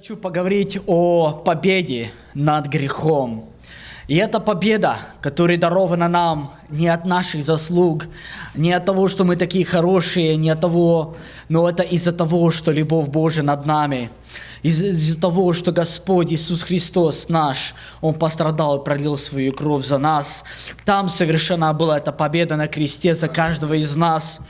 хочу поговорить о победе над грехом. И эта победа, которая дарована нам не от наших заслуг, не от того, что мы такие хорошие, не от того, но это из-за того, что любовь Божия над нами – из-за того, что Господь Иисус Христос наш, Он пострадал и пролил свою кровь за нас. Там совершена была эта победа на кресте за каждого из нас.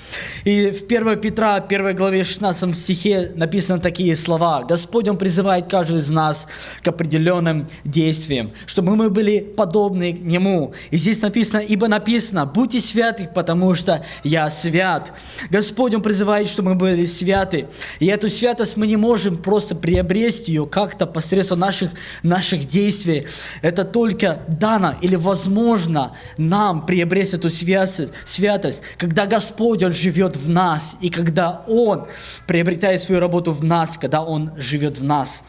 И в 1 Петра, 1 главе 16 стихе написаны такие слова. Господь, Он призывает каждого из нас к определенным действиям, чтобы мы были подобны Нему. И здесь написано, ибо написано, будьте святы, потому что я свят. Господь, Он призывает, чтобы мы были святы. И эту святость мы не можем просто приобрести приобрести ее как-то посредством наших, наших действий. Это только дано или возможно нам приобрести эту святость, святость, когда Господь, Он живет в нас, и когда Он приобретает свою работу в нас, когда Он живет в нас.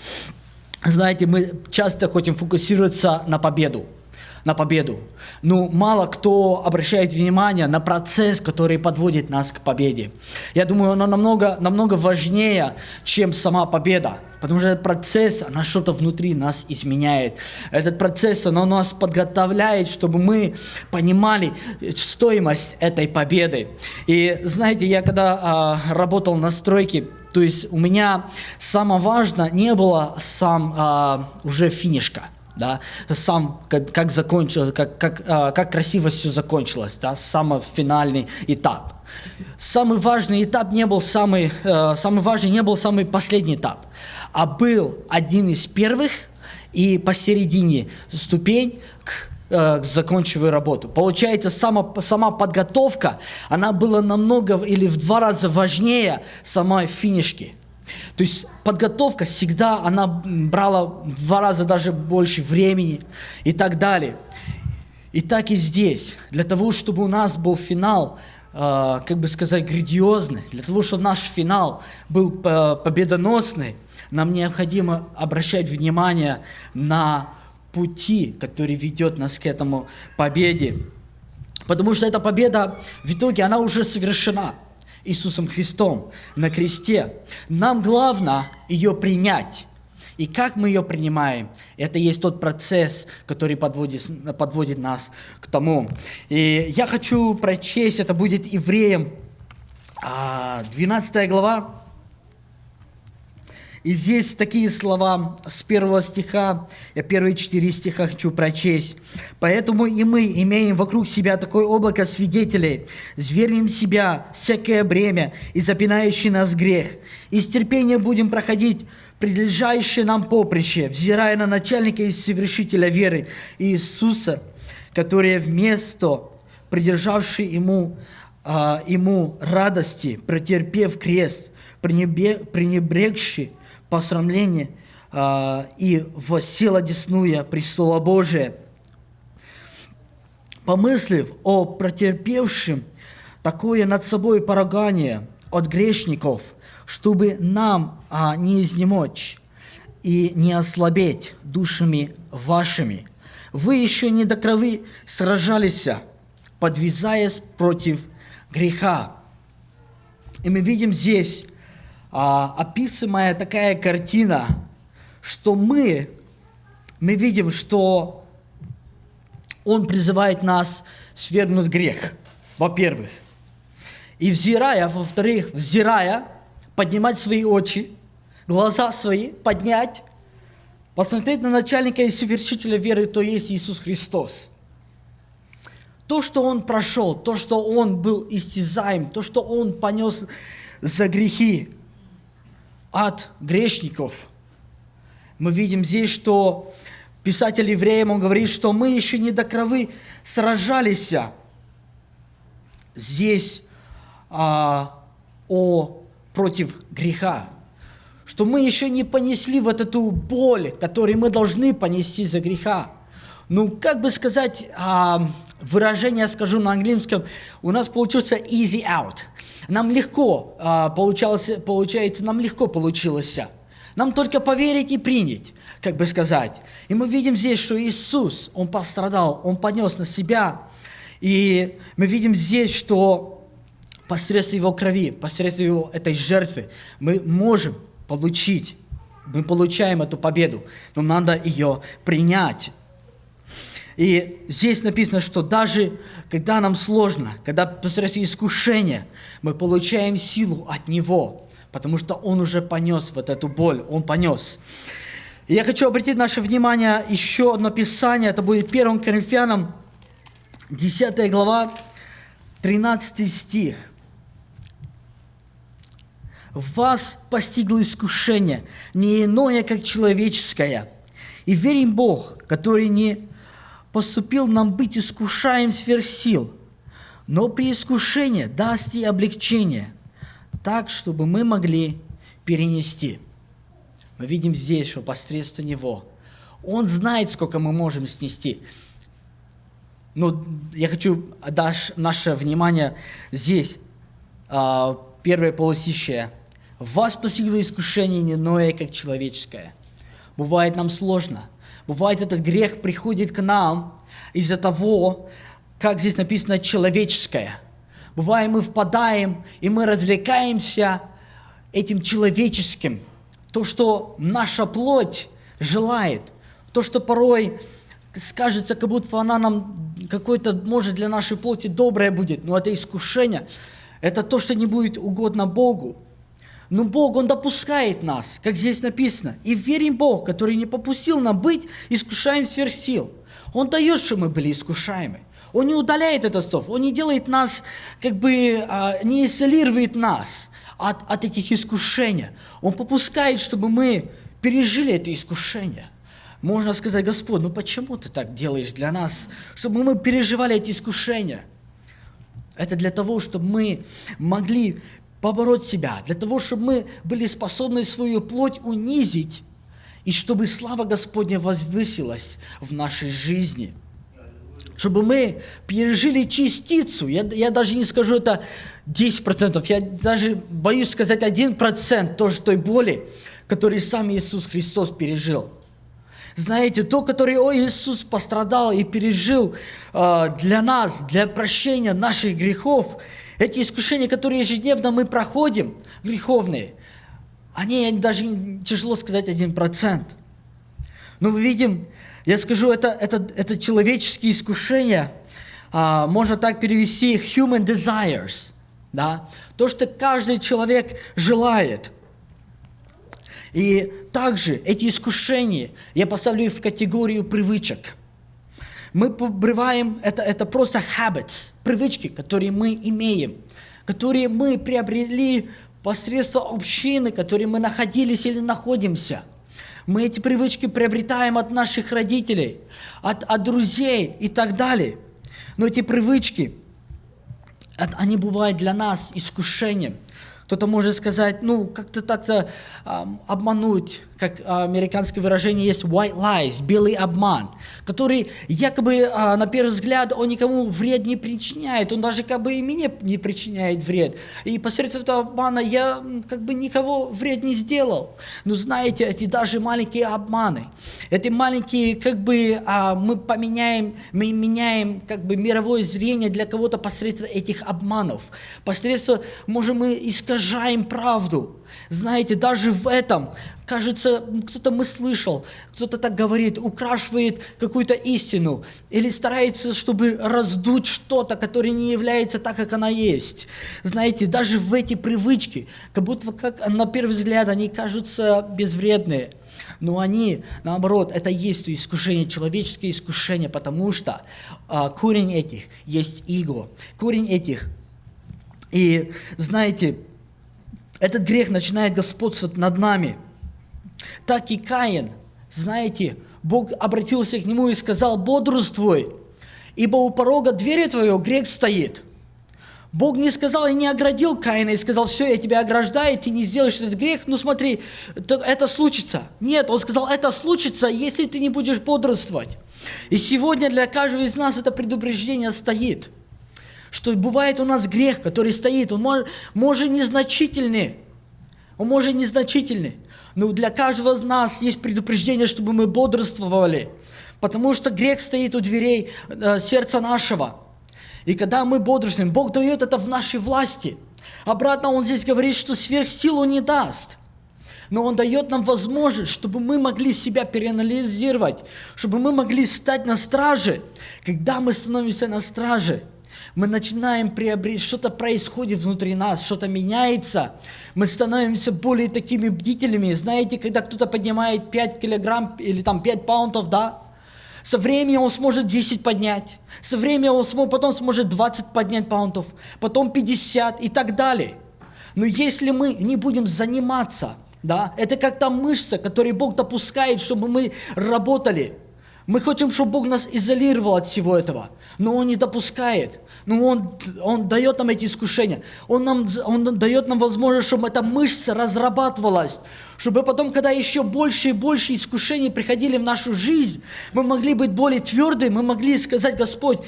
Знаете, мы часто хотим фокусироваться на победу на победу. Ну, мало кто обращает внимание на процесс, который подводит нас к победе. Я думаю, оно намного, намного важнее, чем сама победа. Потому что этот процесс, она что-то внутри нас изменяет. Этот процесс, он нас подготовляет, чтобы мы понимали стоимость этой победы. И знаете, я когда а, работал на стройке, то есть у меня самое важное не было сам а, уже финишка да, сам, как, как закончилось, как, как, а, как красиво все закончилось, да, самый финальный этап. Самый важный этап не был самый, э, самый важный не был самый последний этап, а был один из первых и посередине ступень к э, закончиваю работу. Получается, сама, сама подготовка, она была намного или в два раза важнее самой финишки. То есть подготовка всегда, она брала в два раза даже больше времени и так далее. И так и здесь. Для того, чтобы у нас был финал, э, как бы сказать, грандиозный, для того, чтобы наш финал был э, победоносный, нам необходимо обращать внимание на пути, который ведет нас к этому победе. Потому что эта победа в итоге, она уже совершена. Иисусом Христом на кресте. Нам главное ее принять. И как мы ее принимаем, это есть тот процесс, который подводит, подводит нас к тому. И я хочу прочесть, это будет Евреям 12 а, глава, и здесь такие слова с первого стиха, я первые четыре стиха хочу прочесть. «Поэтому и мы имеем вокруг себя такое облако свидетелей, звернем себя всякое бремя и запинающий нас грех, и с терпением будем проходить предлежащее нам поприще, взирая на начальника и совершителя веры Иисуса, который вместо придержавший ему, а, ему радости, претерпев крест, пренебрегший посрамление э, и воссел одесную престола Божия. Помыслив о претерпевшем такое над собой поругание от грешников, чтобы нам а, не изнемочь и не ослабеть душами вашими. Вы еще не до крови сражались, подвязаясь против греха. И мы видим здесь а, описываемая такая картина, что мы, мы видим, что Он призывает нас свергнуть грех, во-первых. И взирая, во-вторых, взирая, поднимать свои очи, глаза свои, поднять, посмотреть на начальника и совершителя веры, то есть Иисус Христос. То, что Он прошел, то, что Он был истязаем, то, что Он понес за грехи, от грешников. Мы видим здесь, что писатель евреям, он говорит, что мы еще не до крови сражались здесь а, о, против греха. Что мы еще не понесли вот эту боль, которую мы должны понести за греха. Ну, как бы сказать, а, выражение скажу на английском, у нас получился easy out – нам легко а, получалось, получается, нам легко получилось. Нам только поверить и принять, как бы сказать. И мы видим здесь, что Иисус, Он пострадал, Он понес на себя. И мы видим здесь, что посредством Его крови, посредством Его этой жертвы, мы можем получить мы получаем эту победу, но надо ее принять. И здесь написано, что даже когда нам сложно, когда посредством искушения, мы получаем силу от Него, потому что Он уже понес вот эту боль, Он понес. И я хочу обратить наше внимание еще одно Писание, это будет 1 Коринфянам, 10 глава, 13 стих. «Вас постигло искушение, не иное, как человеческое, и верим Бог, который не поступил нам быть искушаем сверх сил, но при искушении даст и облегчение, так, чтобы мы могли перенести». Мы видим здесь, что посредством Него Он знает, сколько мы можем снести. Но я хочу отдать наше внимание здесь, а, первое полусищее. Вас постигло искушение не иное, как человеческое. Бывает нам сложно. Бывает этот грех приходит к нам из-за того, как здесь написано, человеческое. Бывает мы впадаем, и мы развлекаемся этим человеческим – то, что наша плоть желает, то, что порой скажется, как будто она нам какой-то, может, для нашей плоти доброе будет, но это искушение, это то, что не будет угодно Богу. Но Бог, Он допускает нас, как здесь написано. И верим Бог, который не попустил нам быть искушаем сверх сил. Он дает, что мы были искушаемы. Он не удаляет это слов, Он не делает нас, как бы, а, не изолирует нас от, от этих искушений. Он попускает, чтобы мы пережили это искушение. Можно сказать, Господь, ну почему ты так делаешь для нас, чтобы мы переживали эти искушения? Это для того, чтобы мы могли побороть себя, для того, чтобы мы были способны свою плоть унизить, и чтобы слава Господня возвысилась в нашей жизни – чтобы мы пережили частицу, я, я даже не скажу это 10%, я даже боюсь сказать 1% тоже той боли, который сам Иисус Христос пережил. Знаете, то, которое О, Иисус пострадал и пережил э, для нас, для прощения наших грехов, эти искушения, которые ежедневно мы проходим, греховные, они даже тяжело сказать 1%. Но мы видим, я скажу, это, это, это человеческие искушения, а, можно так перевести human desires, да? то, что каждый человек желает. И также эти искушения я поставлю в категорию привычек. Мы побрываем, это, это просто habits, привычки, которые мы имеем, которые мы приобрели посредством общины, в которой мы находились или находимся – мы эти привычки приобретаем от наших родителей, от, от друзей и так далее. Но эти привычки, они бывают для нас искушением – кто-то может сказать, ну, как-то так-то э, обмануть, как американское выражение есть white lies, белый обман, который якобы э, на первый взгляд он никому вред не причиняет, он даже как бы и мне не причиняет вред. И посредством этого обмана я как бы никого вред не сделал. Но знаете, эти даже маленькие обманы, эти маленькие как бы э, мы поменяем, мы меняем как бы мировое зрение для кого-то посредством этих обманов. Посредством можем мы искажаем правду. Знаете, даже в этом, кажется, кто-то мы слышал, кто-то так говорит, украшивает какую-то истину или старается, чтобы раздуть что-то, которое не является так, как она есть. Знаете, даже в эти привычки, как будто как на первый взгляд они кажутся безвредные, но они, наоборот, это есть искушение, человеческое искушение, потому что а, корень этих есть иго, корень этих. И знаете, этот грех начинает господствовать над нами. Так и Каин, знаете, Бог обратился к нему и сказал, бодрствуй, ибо у порога двери твоего грех стоит. Бог не сказал и не оградил Каина и сказал, все, я тебя ограждаю, ты не сделаешь этот грех, ну смотри, это случится. Нет, он сказал, это случится, если ты не будешь бодрствовать. И сегодня для каждого из нас это предупреждение стоит – что бывает у нас грех, который стоит, он может, может незначительный, он может незначительный, но для каждого из нас есть предупреждение, чтобы мы бодрствовали, потому что грех стоит у дверей э, сердца нашего. И когда мы бодрствуем, Бог дает это в нашей власти. Обратно Он здесь говорит, что сверх силу не даст. Но Он дает нам возможность, чтобы мы могли себя переанализировать, чтобы мы могли стать на страже. Когда мы становимся на страже, мы начинаем приобретать, что-то происходит внутри нас, что-то меняется, мы становимся более такими бдительными. Знаете, когда кто-то поднимает 5 килограмм или там 5 паунтов, да, со временем он сможет 10 поднять, со временем он сможет, потом сможет 20 поднять паунтов, потом 50 и так далее. Но если мы не будем заниматься, да, это как та мышца, которую Бог допускает, чтобы мы работали – мы хотим, чтобы Бог нас изолировал от всего этого, но Он не допускает. Но Он, он дает нам эти искушения. Он, нам, он дает нам возможность, чтобы эта мышца разрабатывалась, чтобы потом, когда еще больше и больше искушений приходили в нашу жизнь, мы могли быть более твердыми, мы могли сказать, Господь,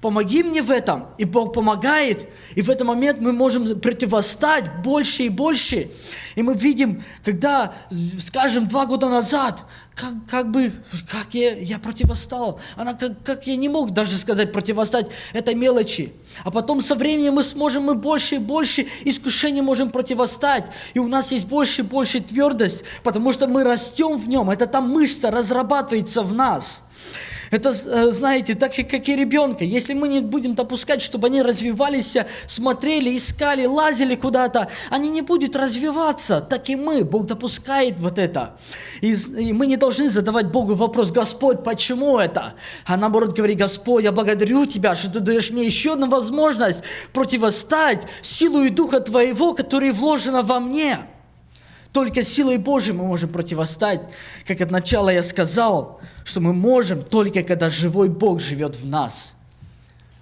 Помоги мне в этом. И Бог помогает. И в этот момент мы можем противостать больше и больше. И мы видим, когда, скажем, два года назад, как, как бы, как я, я противостал. Она, как, как я не мог даже сказать противостать этой мелочи. А потом со временем мы сможем, мы больше и больше искушений можем противостать. И у нас есть больше и больше твердость, потому что мы растем в нем. Это там мышца разрабатывается в нас. Это, э, знаете, так как и ребенка. Если мы не будем допускать, чтобы они развивались, смотрели, искали, лазили куда-то, они не будут развиваться. Так и мы. Бог допускает вот это. И, и мы не должны задавать Богу вопрос, Господь, почему это? А наоборот говорить, Господь, я благодарю Тебя, что Ты даешь мне еще одну возможность противостать силу и Духа Твоего, который вложено во мне. Только силой Божьей мы можем противостать. Как от начала я сказал, что мы можем только когда живой Бог живет в нас.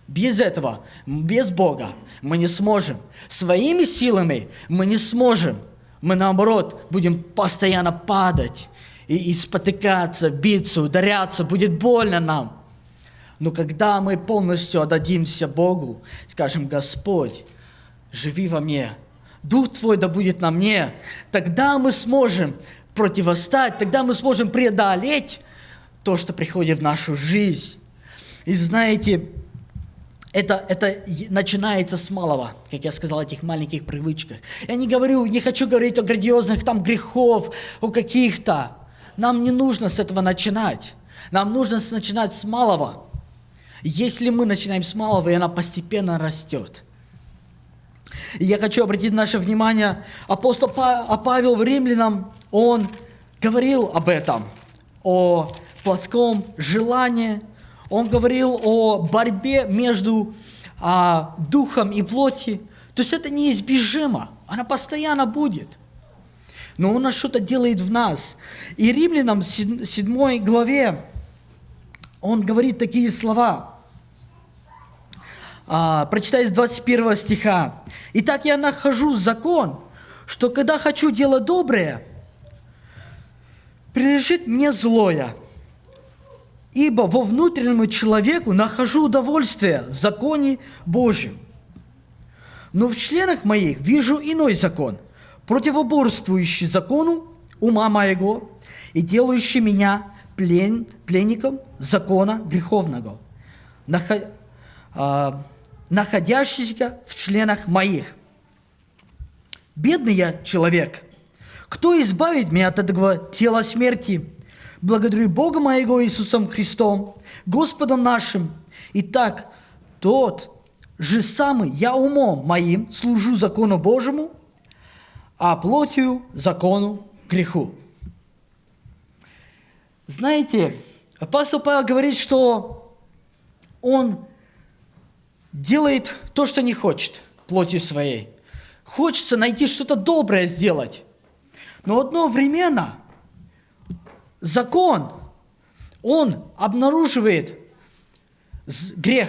Без этого, без Бога мы не сможем. Своими силами мы не сможем. Мы наоборот будем постоянно падать и, и спотыкаться, биться, ударяться, будет больно нам. Но когда мы полностью отдадимся Богу, скажем, Господь, живи во мне, Дух Твой да будет на мне, тогда мы сможем противостать, тогда мы сможем преодолеть то, что приходит в нашу жизнь. И знаете, это, это начинается с малого, как я сказал, этих маленьких привычках. Я не говорю, не хочу говорить о грандиозных там грехов, о каких-то. Нам не нужно с этого начинать. Нам нужно начинать с малого. Если мы начинаем с малого, и она постепенно растет. И я хочу обратить наше внимание, апостол Павел в Римлянам, он говорил об этом, о плотском желании. Он говорил о борьбе между а, духом и плоти. То есть это неизбежимо, она постоянно будет. Но он что-то делает в нас. И римлянам 7 главе он говорит такие слова. А, прочитай с 21 стиха. «Итак я нахожу закон, что когда хочу делать доброе, прилежит мне злое, ибо во внутреннему человеку нахожу удовольствие в законе Божьем. Но в членах моих вижу иной закон, противоборствующий закону ума моего и делающий меня плен, пленником закона греховного, нахо, а, находящийся в членах моих. Бедный я человек, кто избавит меня от этого тела смерти? Благодарю Бога моего Иисусом Христом, Господом нашим. Итак, тот же самый я умом моим служу закону Божьему, а плотью закону греху. Знаете, апостол Павел говорит, что он делает то, что не хочет плотью своей. Хочется найти что-то доброе сделать. Но одновременно закон, он обнаруживает грех.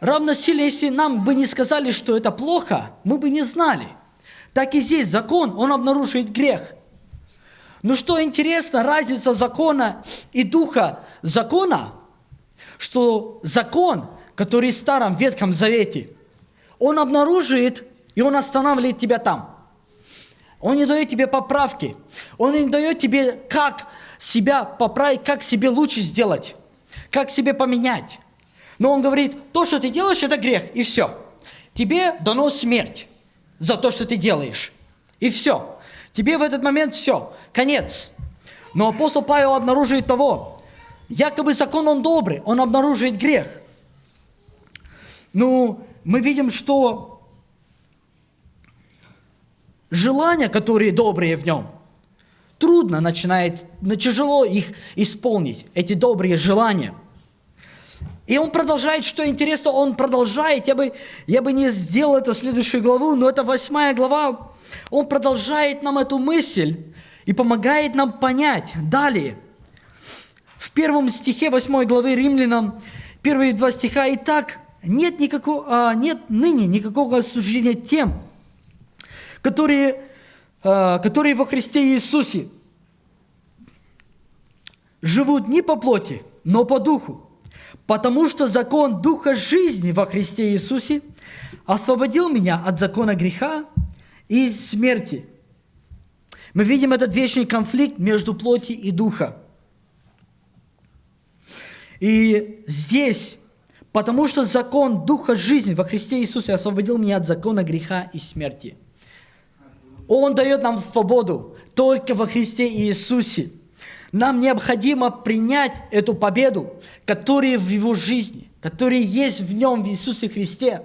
Равно силе, если нам бы не сказали, что это плохо, мы бы не знали. Так и здесь закон, он обнаруживает грех. Но что интересно, разница закона и духа закона, что закон, который в Старом Ветхом Завете, он обнаруживает и он останавливает тебя там. Он не дает тебе поправки. Он не дает тебе, как себя поправить, как себе лучше сделать, как себе поменять. Но он говорит, то, что ты делаешь, это грех, и все. Тебе дано смерть за то, что ты делаешь. И все. тебе в этот момент все, конец. Но апостол Павел обнаруживает того, якобы закон он добрый, он обнаруживает грех. Ну, мы видим, что желания, которые добрые в нем, трудно начинает, тяжело их исполнить, эти добрые желания. И он продолжает, что интересно, он продолжает, я бы, я бы не сделал это следующую главу, но это восьмая глава, он продолжает нам эту мысль и помогает нам понять далее. В первом стихе восьмой главы Римлянам, первые два стиха, «И так нет, никакого, а, нет ныне никакого осуждения тем, которые, а, которые во Христе Иисусе живут не по плоти, но по духу. Потому что закон Духа жизни во Христе Иисусе освободил меня от закона греха и смерти. Мы видим этот вечный конфликт между плоти и духа. И здесь, потому что закон Духа жизни во Христе Иисусе освободил меня от закона греха и смерти. Он дает нам свободу только во Христе Иисусе. Нам необходимо принять эту победу, которая в Его жизни, которая есть в Нем, в Иисусе Христе.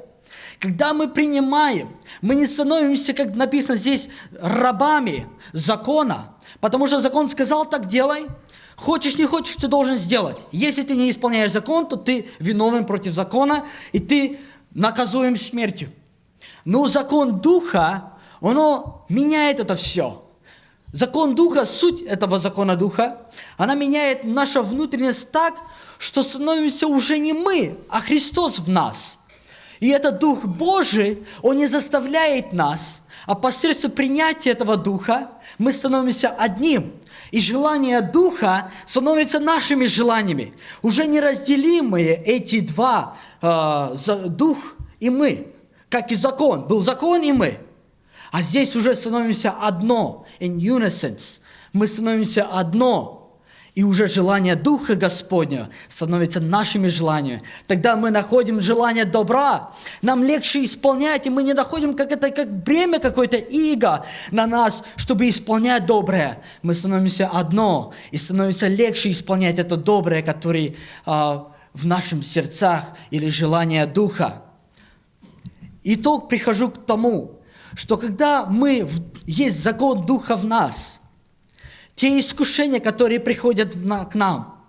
Когда мы принимаем, мы не становимся, как написано здесь, рабами закона, потому что закон сказал, так делай, хочешь, не хочешь, ты должен сделать. Если ты не исполняешь закон, то ты виновен против закона, и ты наказуем смертью. Но закон Духа, он меняет это все. Закон Духа, суть этого закона Духа, она меняет нашу внутренность так, что становимся уже не мы, а Христос в нас – и этот Дух Божий, Он не заставляет нас, а посредством принятия этого Духа мы становимся одним. И желание Духа становится нашими желаниями. Уже неразделимые эти два, э, Дух и мы. Как и закон. Был закон и мы. А здесь уже становимся одно. In unison. Мы становимся одно и уже желание Духа Господня становится нашими желаниями. Тогда мы находим желание добра, нам легче исполнять, и мы не находим как это как бремя какое-то иго на нас, чтобы исполнять доброе. Мы становимся одно, и становится легче исполнять это доброе, которое а, в нашем сердцах или желание Духа. Итог прихожу к тому, что когда мы, есть закон Духа в нас – те искушения, которые приходят к нам,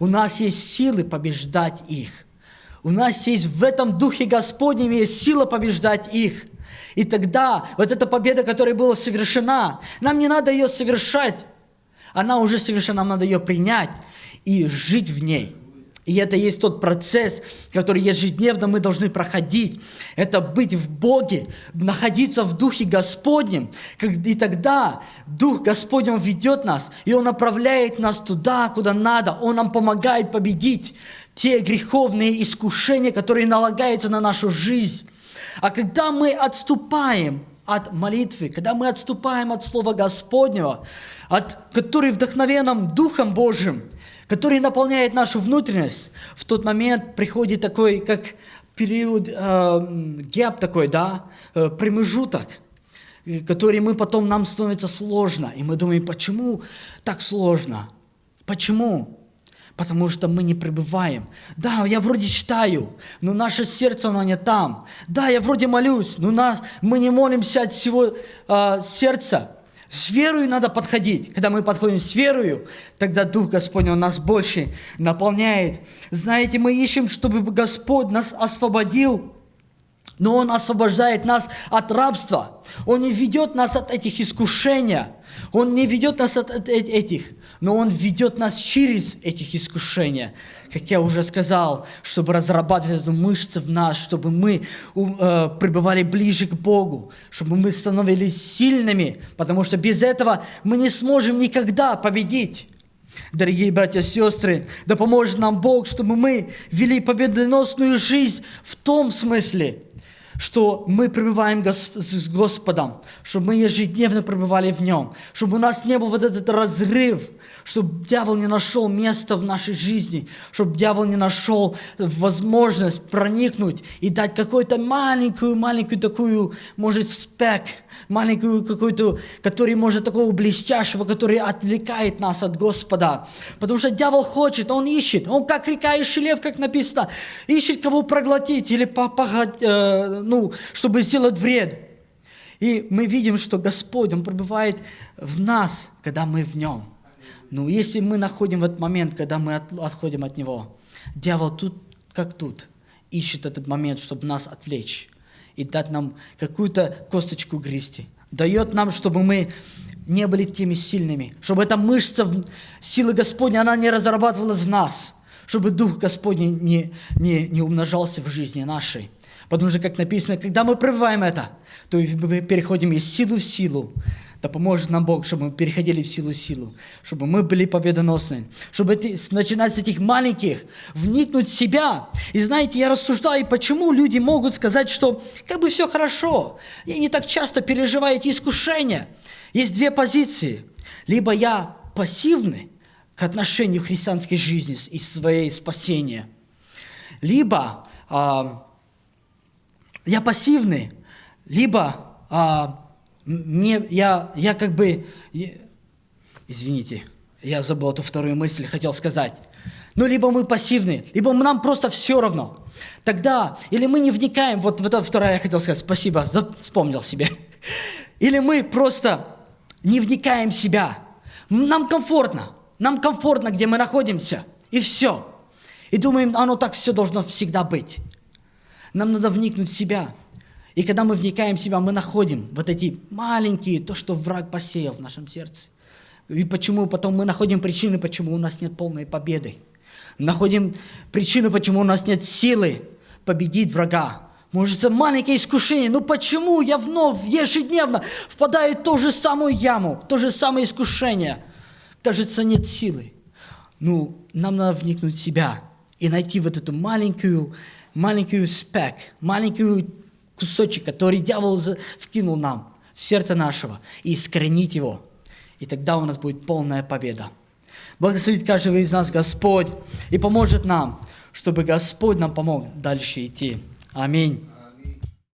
у нас есть силы побеждать их. У нас есть в этом Духе Господнем есть сила побеждать их. И тогда вот эта победа, которая была совершена, нам не надо ее совершать. Она уже совершена, нам надо ее принять и жить в ней. И это есть тот процесс, который ежедневно мы должны проходить. Это быть в Боге, находиться в Духе Господнем. И тогда Дух Господень ведет нас, и Он направляет нас туда, куда надо. Он нам помогает победить те греховные искушения, которые налагаются на нашу жизнь. А когда мы отступаем от молитвы, когда мы отступаем от Слова Господнего, от, который вдохновен нам Духом Божьим, который наполняет нашу внутренность, в тот момент приходит такой, как период, э, гэп такой, да, э, промежуток, который мы потом, нам становится сложно. И мы думаем, почему так сложно? Почему? Потому что мы не пребываем. Да, я вроде читаю, но наше сердце, оно не там. Да, я вроде молюсь, но нас, мы не молимся от всего э, сердца. С верою надо подходить. Когда мы подходим с верою, тогда Дух Господень Он нас больше наполняет. Знаете, мы ищем, чтобы Господь нас освободил, но Он освобождает нас от рабства. Он не ведет нас от этих искушений. Он не ведет нас от этих но Он ведет нас через этих искушения, как я уже сказал, чтобы разрабатывать эту мышцу в нас, чтобы мы э, пребывали ближе к Богу, чтобы мы становились сильными, потому что без этого мы не сможем никогда победить. Дорогие братья и сестры, да поможет нам Бог, чтобы мы вели победоносную жизнь в том смысле, что мы пребываем с Господом, чтобы мы ежедневно пребывали в Нем, чтобы у нас не был вот этот разрыв, чтобы дьявол не нашел места в нашей жизни, чтобы дьявол не нашел возможность проникнуть и дать какую-то маленькую-маленькую такую, может, спек, маленькую какую-то, который может такого блестящего, который отвлекает нас от Господа. Потому что дьявол хочет, он ищет, он как река и шелев, как написано, ищет кого проглотить или попагать, э, ну, чтобы сделать вред. И мы видим, что Господь, Он пребывает в нас, когда мы в Нем. Ну, если мы находим этот момент, когда мы от- отходим от Него, дьявол тут, как тут, ищет этот момент, чтобы нас отвлечь и дать нам какую-то косточку грести. Дает нам, чтобы мы не были теми сильными, чтобы эта мышца силы Господней, она не разрабатывалась в нас, чтобы Дух Господний не, не, не умножался в жизни нашей. Потому что, как написано, когда мы пребываем это, то и мы переходим из силы в силу. Да поможет нам Бог, чтобы мы переходили в силу в силу, чтобы мы были победоносны, чтобы начинать с этих маленьких, вникнуть в себя. И знаете, я рассуждаю, почему люди могут сказать, что как бы все хорошо, я не так часто переживаю эти искушения. Есть две позиции. Либо я пассивный к отношению христианской жизни и своей спасения, либо а, я пассивный, либо а, мне, я, я как бы, я- извините, я забыл эту вторую мысль, хотел сказать. Ну, либо мы пассивны, либо нам просто все равно. Тогда, или мы не вникаем, вот в это второе я хотел сказать, спасибо, вспомнил себе. Или мы просто не вникаем в себя. Нам комфортно, нам комфортно, где мы находимся, и все. И думаем, оно так все должно всегда быть. Нам надо вникнуть в себя. И когда мы вникаем в себя, мы находим вот эти маленькие, то, что враг посеял в нашем сердце. И почему потом мы находим причины, почему у нас нет полной победы. Находим причину, почему у нас нет силы победить врага. Может, это маленькое искушение. Ну почему я вновь ежедневно впадаю в ту же самую яму, в то же самое искушение? Кажется, нет силы. Ну, нам надо вникнуть в себя и найти вот эту маленькую, маленькую спек, маленькую кусочек, который дьявол вкинул нам в сердце нашего, и искоренить его. И тогда у нас будет полная победа. Благословит каждого из нас Господь и поможет нам, чтобы Господь нам помог дальше идти. Аминь.